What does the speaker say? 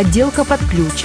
отделка под ключ,